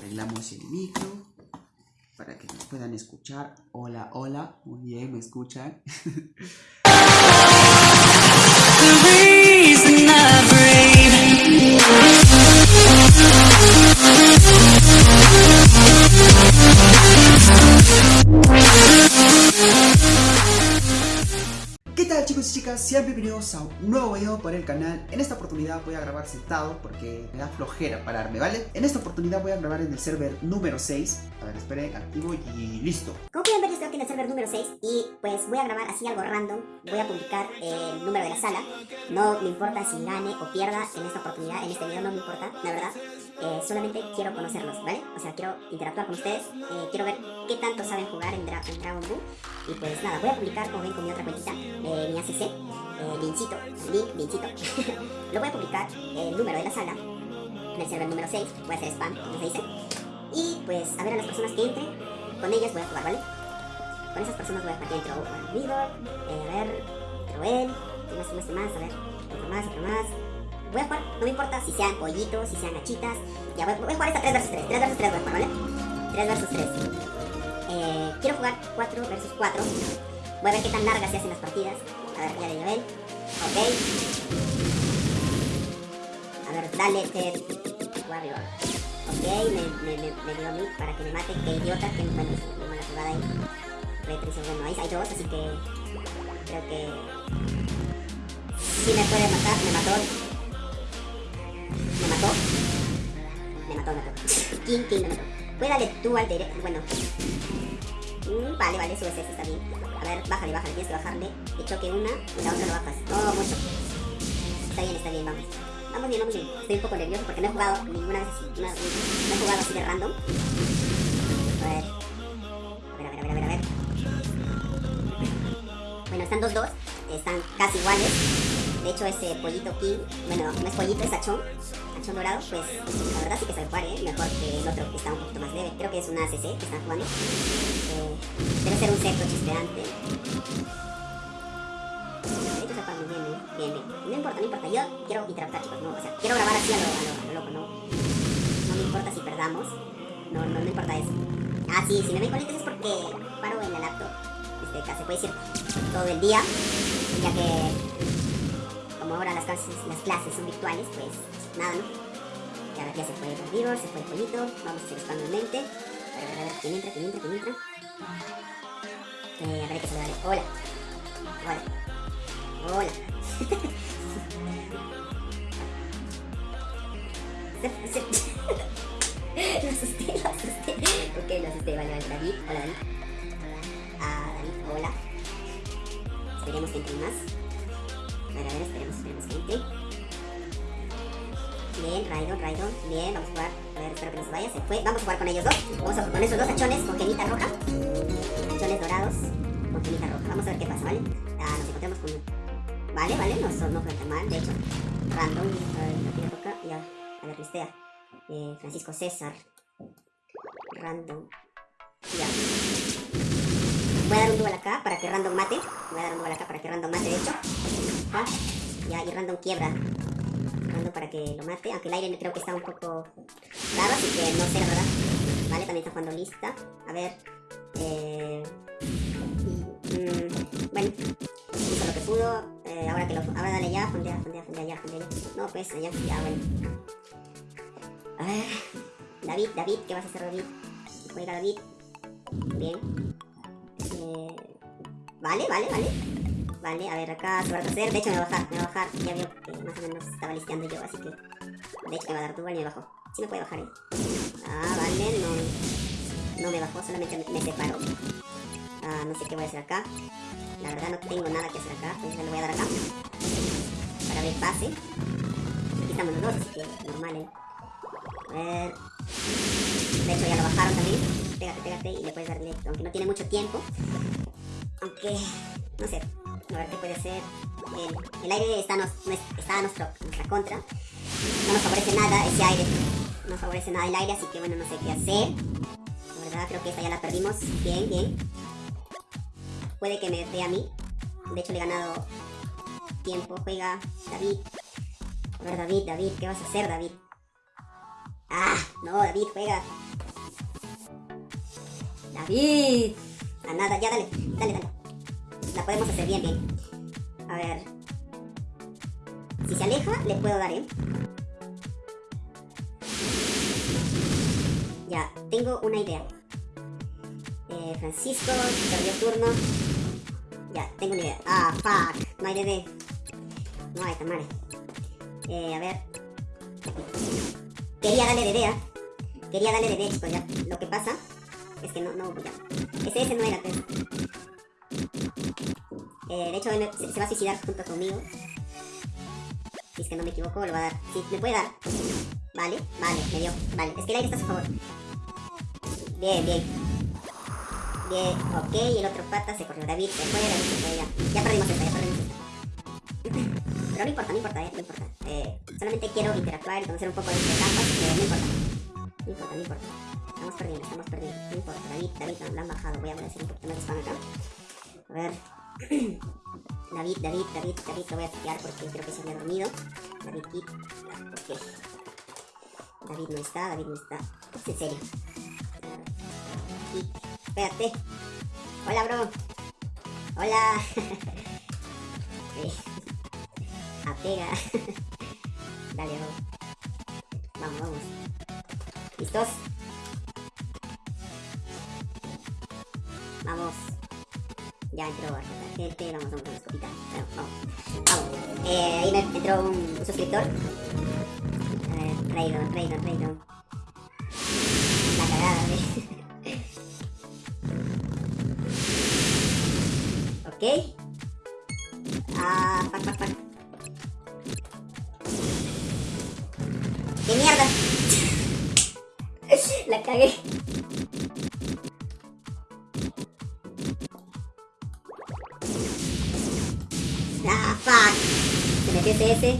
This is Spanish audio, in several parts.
Arreglamos el micro para que nos puedan escuchar. Hola, hola. Muy bien, me escuchan. Chicas? Sean bienvenidos a un nuevo video por el canal En esta oportunidad voy a grabar sentado porque me da flojera pararme, ¿vale? En esta oportunidad voy a grabar en el server número 6 A ver, esperen, activo y listo Como pueden ver, estoy aquí en el server número 6 y pues voy a grabar así algo random. Voy a publicar el número de la sala. No me importa si gane o pierda en esta oportunidad, en este video no me importa, la verdad. Eh, solamente quiero conocerlos, ¿vale? O sea, quiero interactuar con ustedes, eh, quiero ver qué tanto saben jugar en, Dra en Dragon Ball. Y pues nada, voy a publicar, como ven, con mi otra cuentita, eh, mi ACC, eh, link, Lincito. Lo voy a publicar, el número de la sala, en el server número 6, voy a hacer spam, como se dice. Y pues a ver a las personas que entren, con ellas voy a jugar, ¿vale? Con esas personas voy a jugar. Entro a Vigor, eh, a ver, Troel, ¿qué más, más, más? A ver, otro más, otro más. Voy a jugar, no me importa si sean pollitos, si sean gachitas. Ya voy, voy a jugar esta 3 vs 3, 3 vs 3 voy a jugar, ¿vale? 3 vs 3. Eh, quiero jugar 4 vs 4. Voy a ver qué tan largas se hacen las partidas. A ver, ya de nivel. Ok. A ver, dale, Ted. Warrior. Ok, me, me, me, me dio a mí para que me mate. Qué idiota, que bueno, me mala jugada ahí. Retris, bueno, ahí hay dos, así que creo que sí me puede matar, me mató. Me mató. Me mató, me mató. King, King, me mató. Darle tú al directo, bueno. Mm, vale, vale, subes ese, está bien. A ver, bájale, bájale, tienes que bajarle. De choque una y la otra lo bajas. Oh, mucho. Está bien, está bien, vamos. Vamos bien, vamos bien. Estoy un poco nervioso porque no he jugado ninguna vez. No, no he jugado así de random. A ver, a ver, a ver, a ver, a ver. Bueno, están 2-2. Están casi iguales. De hecho, ese pollito King, bueno, no es pollito, es achón. Achón dorado, pues la verdad sí que sabe jugar, ¿eh? Mejor que el otro que está un poquito más leve. Creo que es una ACC que están jugando. Eh, debe ser un secto chispeante. Hecho, se muy bien, ¿eh? Bien, bien. No importa, no importa. Yo quiero interactuar, chicos. No, o sea, quiero grabar así a lo, a lo, a lo loco, ¿no? No me importa si perdamos. No, no, no importa eso. Ah, sí, si me ven con es porque paro en la laptop. Este, se puede decir todo el día, ya que como ahora las clases, las clases son virtuales, pues nada, ¿no? Y ahora ya se fue el se fue el vamos a hacer nuevamente. A ver, a ver, a ver, ¿quién entra, quién entra, quién entra? Eh, a ver, que se le dale. Hola. Hola. Hola. Lo asusté, lo asusté. Ok, lo asusté, vale, vale. David, hola. Ah, David, hola. Esperemos que entre más. A ver, a ver, esperemos, esperemos que entre. Bien, Raidon, Raidon. Bien, vamos a jugar. A ver, espero que no se vaya. Se fue. Vamos a jugar con ellos dos. Vamos a jugar con esos dos achones con genita roja. Achones dorados con genita roja. Vamos a ver qué pasa, ¿vale? Ah, nos encontramos con... Vale, vale, no, son, no mal. De hecho, random. Tira roja. Y a, a ver, listea. Eh, Francisco César. Random. Ya. Voy a dar un duel acá para que Random mate. Voy a dar un duel acá para que Random mate, de hecho. Ah, Ya, y Random quiebra. Para que lo mate. Aunque el aire creo que está un poco raro, así que no sé, la verdad. Vale, también está jugando lista. A ver. Eh... mm, bueno, hizo lo que pudo. Eh, ahora que lo. Ahora dale ya, fondea, fondea, fondea ya, fondea. No, pues, allá, ya, bueno. A ver. David, David, ¿qué vas a hacer, David? Juega David. Bien. Eh, vale, vale, vale. Vale, a ver, acá se va a. De hecho, me va a bajar, me va a bajar. Ya vio que más o menos estaba listeando yo, así que. De hecho, me va a dar dual y me bajó. Sí me puede bajar, eh. Ah, vale, no. No me bajó, solamente me, separó. Ah, no sé qué voy a hacer acá. La verdad, no tengo nada que hacer acá. Pues le voy a dar acá. Para ver pase. Aquí estamos los dos, así que normal, eh. A ver. De hecho, ya lo bajaron también. Pégate, pégate y le puedes darle. Aunque no tiene mucho tiempo. Aunque. No sé. A ver qué puede hacer. El, aire está, nos, no- está a nuestro, nuestra contra. No nos favorece nada ese aire. No favorece nada el aire, así que bueno, no sé qué hacer. La verdad, creo que esta ya la perdimos. Bien, bien. Puede que me dé a mí. De hecho, le he ganado tiempo. Juega David. A ver, David, David, ¿qué vas a hacer, David? Ah, no, David, juega. David. A nada, ya dale, dale, dale. La podemos hacer bien, bien. A ver. Si se aleja, le puedo dar, ¿eh? Ya, tengo una idea. Eh, Francisco, perdió turno. Ya, tengo una idea. Ah, fuck. No hay DD. No hay, tamales. Eh, a ver. Quería darle DD, ¿ah? Quería darle DD, chicos, ya. Lo que pasa es que no, no, ya. Ese, ese no era, pues. Eh, de hecho, se, va a suicidar junto conmigo. Si es que no me equivoco, lo va a dar. Sí, me puede dar. Vale, vale, me dio. Vale, es que el aire está a su favor. Bien, bien. Bien, ok, y el otro pata se corrió. David se fue, David se fue, ya. Ya perdimos esta, ya perdimos esta. Pero no importa, no importa, eh, no importa. Eh, solamente quiero interactuar y conocer un poco de este campo, no importa. No importa, no importa. Estamos perdiendo, estamos perdiendo. No importa, David, David, no, lo han bajado. Voy a hacer un poquito más de spam acá. A ver. David, David, David, David, lo voy a pillar porque creo que se había dormido. David, Kit. Ok. David no está, David no está. Es en serio. Espérate. Hola, bro. Hola. Eh, Apega. Dale, bro. Vamos, vamos. ¿Listos? Vamos. Ya entró bastante gente, vamos, vamos con la escopita. Bueno, vamos. Vamos. Eh, ahí me entró un, suscriptor. A ver, Raydon, Raydon, Raydon. La cagada, ¿eh? ok. Ah, fuck, fuck, fuck. ¡Qué mierda! La cagué. Fuck. Se metió CS.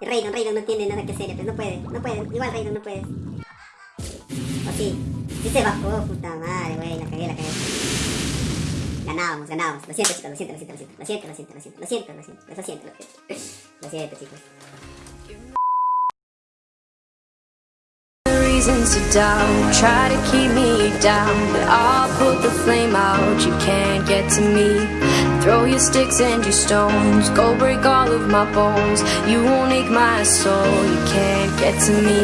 Raydon, Raydon no tiene nada que hacer, pues no puede, no puede. Igual Raydon no puede. O sí. Sí se bajó, puta madre, güey, la cagué, la cagué. Ganábamos, ganábamos. Lo siento, chicos, lo siento, lo siento, lo siento, lo siento, lo siento, lo siento, lo siento, lo siento, lo siento, lo siento, lo siento, chicos. reasons to doubt Try to keep me down But I'll put the flame out You can't get to me Throw your sticks and your stones. Go break all of my bones. You won't ache my soul. You can't get to me.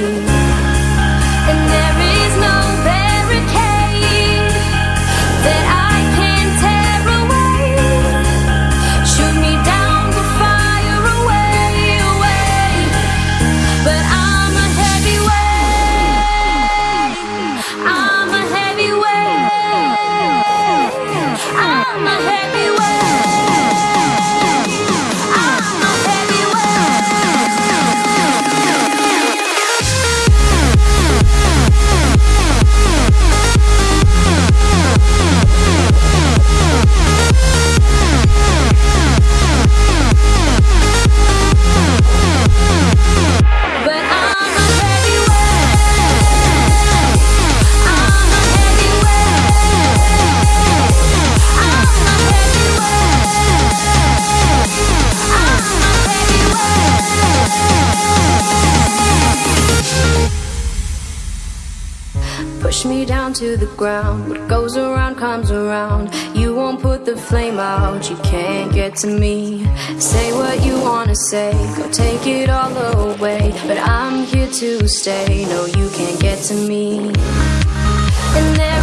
And there is no Push me down to the ground. What goes around comes around. You won't put the flame out. You can't get to me. Say what you wanna say. Go take it all away. But I'm here to stay. No, you can't get to me. And there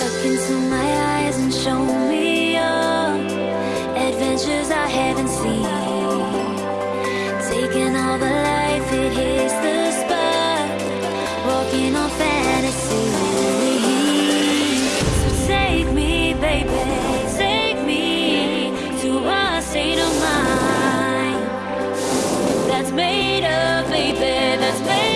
Look into my eyes and show me all adventures I haven't seen. Taking all the life, it hits the spot. Walking on fantasy. So take me, baby, take me to a state of mind that's made of, baby that's made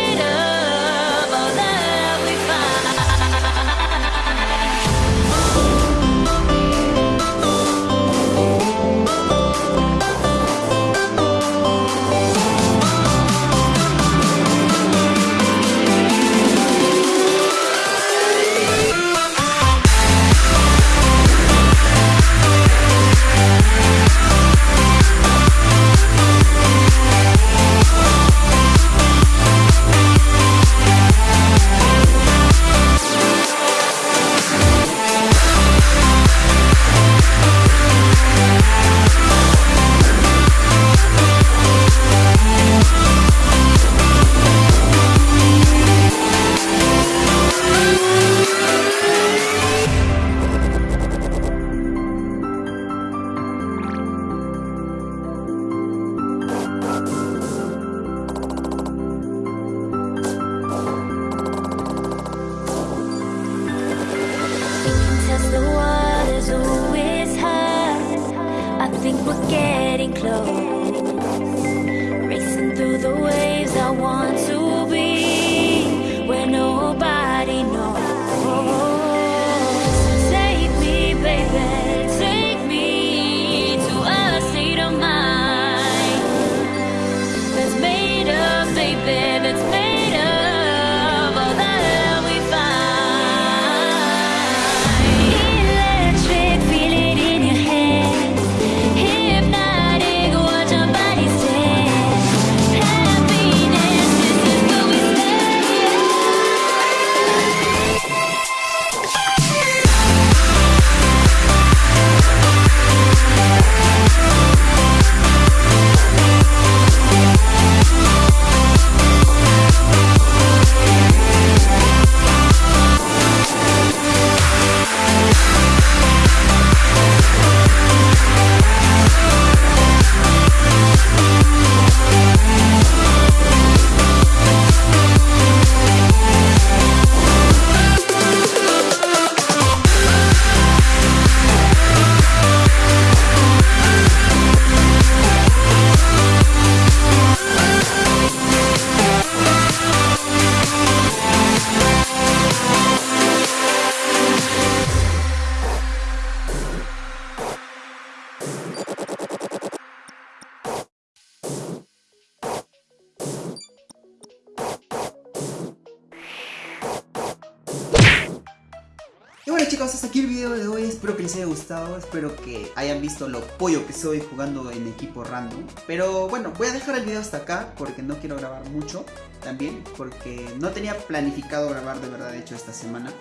bueno chicos, hasta aquí el video de hoy, espero que les haya gustado, espero que hayan visto lo pollo que soy jugando en equipo random. Pero bueno, voy a dejar el video hasta acá porque no quiero grabar mucho también, porque no tenía planificado grabar de verdad, de hecho esta semana.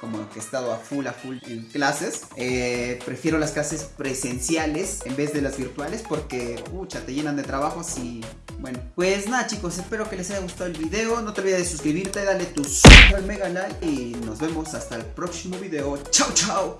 Como que he estado a full, a full en clases. Eh, prefiero las clases presenciales en vez de las virtuales porque, pucha, te llenan de trabajos y bueno, pues nada chicos, espero que les haya gustado el video. No te olvides de suscribirte, dale tu super mega like y nos vemos hasta el próximo video. Chao, chao.